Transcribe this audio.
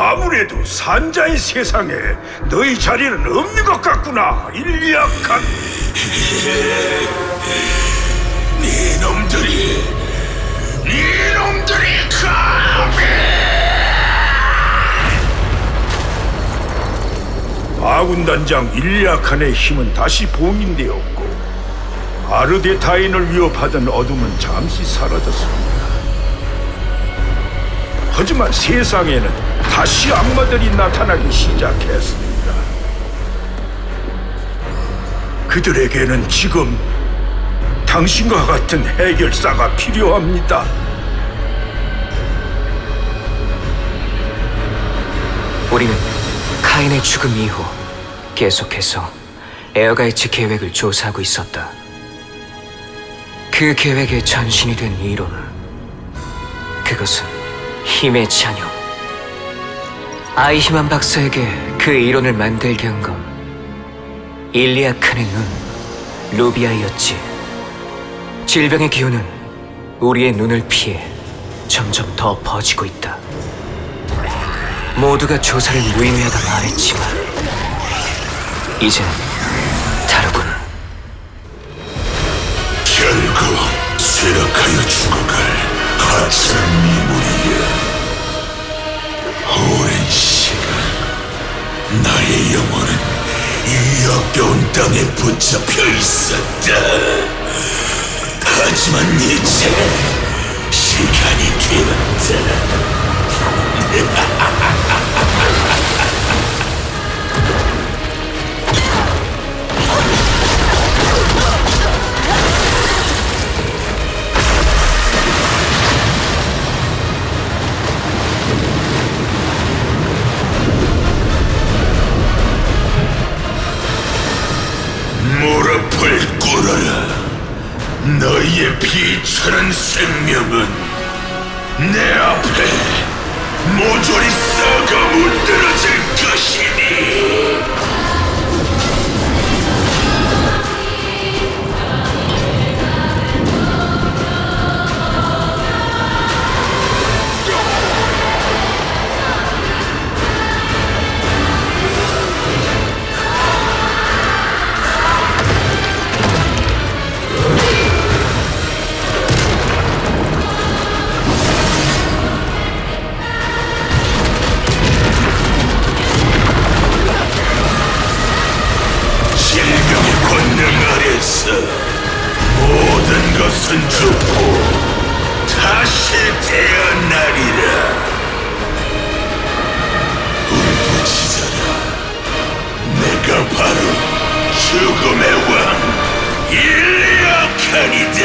아무래도 산자의 세상에 너희 자리는 없는 것 같구나, 일리약한. 이놈들이 이놈들이 감히 아군 단장 일리아칸의 힘은 다시 봉인되었고 아르데타인을 위협하던 어둠은 잠시 사라졌습니다. 하지만 세상에는 다시 악마들이 나타나기 시작했습니다. 그들에게는 지금 당신과 같은 해결사가 필요합니다. 우리는 카인의 죽음 이후 계속해서 에어가이츠 계획을 조사하고 있었다. 그 계획의 전신이 된 이론. 그것은 힘의 잔여. 아이히만 박사에게 그 이론을 만들게 한 건 일리아칸의 눈, 루비아이였지. 질병의 기운은 우리의 눈을 피해 점점 더 퍼지고 있다. 모두가 조사를 무의미하다 말했지만 이젠 다르군. 결국 쇠락하여 죽어갈 가짜는 미물 나의 영혼은 이 역겨운 땅에 붙잡혀 있었다. 하지만 이제 시간이 되었다 너희의 비천한 생명은 내 앞에 모조리 썩어 문드러질 아래서 모든 것은 죽고 다시 태어나리라. 울부짖어라 내가 바로 죽음의 왕 일리아칸이다